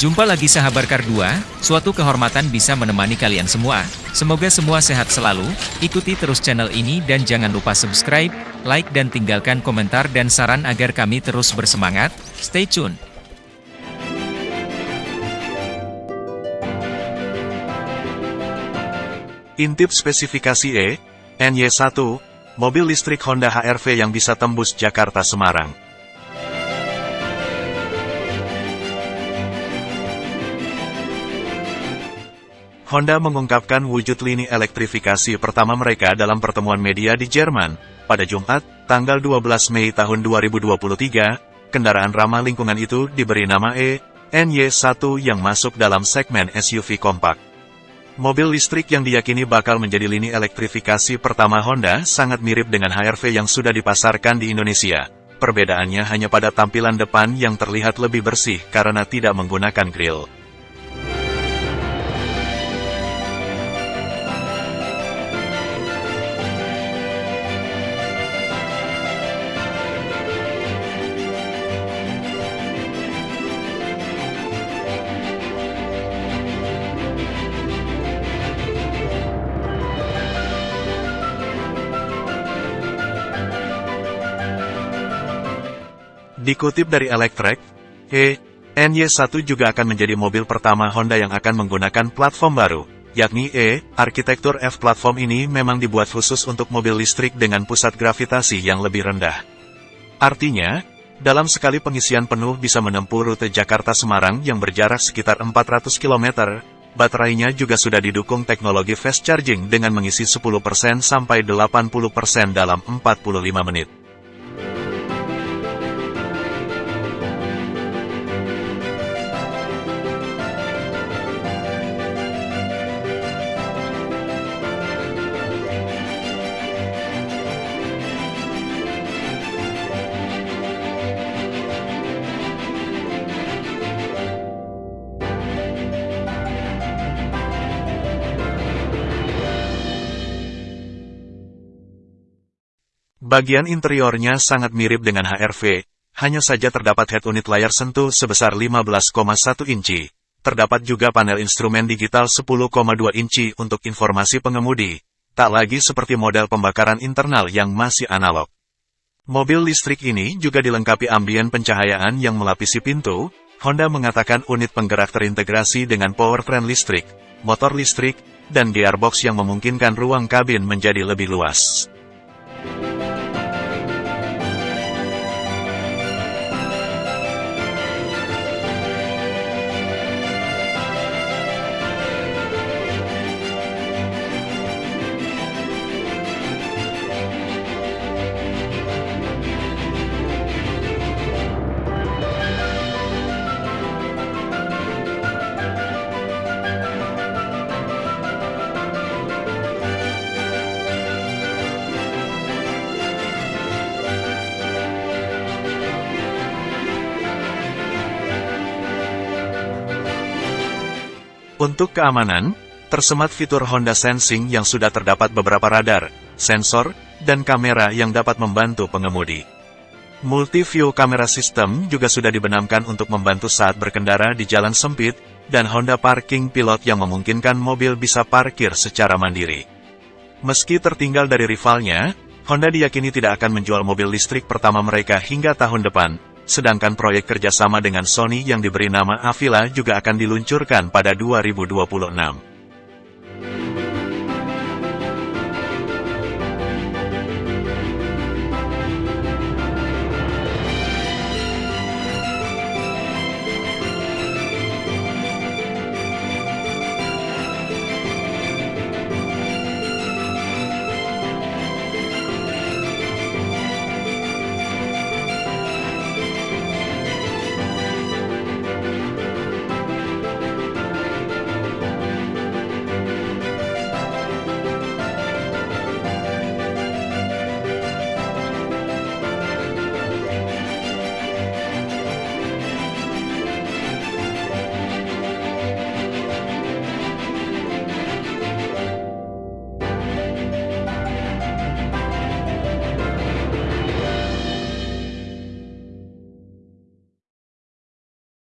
Jumpa lagi sahabat Kardua, suatu kehormatan bisa menemani kalian semua. Semoga semua sehat selalu, ikuti terus channel ini dan jangan lupa subscribe, like dan tinggalkan komentar dan saran agar kami terus bersemangat. Stay tune. Intip spesifikasi E, NY1, mobil listrik Honda HR-V yang bisa tembus Jakarta-Semarang. Honda mengungkapkan wujud lini elektrifikasi pertama mereka dalam pertemuan media di Jerman, pada Jumat, tanggal 12 Mei tahun 2023, kendaraan ramah lingkungan itu diberi nama E, NY1 yang masuk dalam segmen SUV kompak. Mobil listrik yang diyakini bakal menjadi lini elektrifikasi pertama Honda sangat mirip dengan HR-V yang sudah dipasarkan di Indonesia. Perbedaannya hanya pada tampilan depan yang terlihat lebih bersih karena tidak menggunakan grill. Dikutip dari Electrek, E, NY1 juga akan menjadi mobil pertama Honda yang akan menggunakan platform baru, yakni E, arsitektur F platform ini memang dibuat khusus untuk mobil listrik dengan pusat gravitasi yang lebih rendah. Artinya, dalam sekali pengisian penuh bisa menempuh rute Jakarta-Semarang yang berjarak sekitar 400 km, baterainya juga sudah didukung teknologi fast charging dengan mengisi 10% sampai 80% dalam 45 menit. Bagian interiornya sangat mirip dengan HR-V, hanya saja terdapat head unit layar sentuh sebesar 15,1 inci. Terdapat juga panel instrumen digital 10,2 inci untuk informasi pengemudi, tak lagi seperti model pembakaran internal yang masih analog. Mobil listrik ini juga dilengkapi ambien pencahayaan yang melapisi pintu, Honda mengatakan unit penggerak terintegrasi dengan powertrain listrik, motor listrik, dan gearbox yang memungkinkan ruang kabin menjadi lebih luas. Untuk keamanan, tersemat fitur Honda Sensing yang sudah terdapat beberapa radar, sensor, dan kamera yang dapat membantu pengemudi. Multi-view camera system juga sudah dibenamkan untuk membantu saat berkendara di jalan sempit, dan Honda Parking Pilot yang memungkinkan mobil bisa parkir secara mandiri. Meski tertinggal dari rivalnya, Honda diyakini tidak akan menjual mobil listrik pertama mereka hingga tahun depan, sedangkan proyek kerjasama dengan Sony yang diberi nama Avila juga akan diluncurkan pada 2026.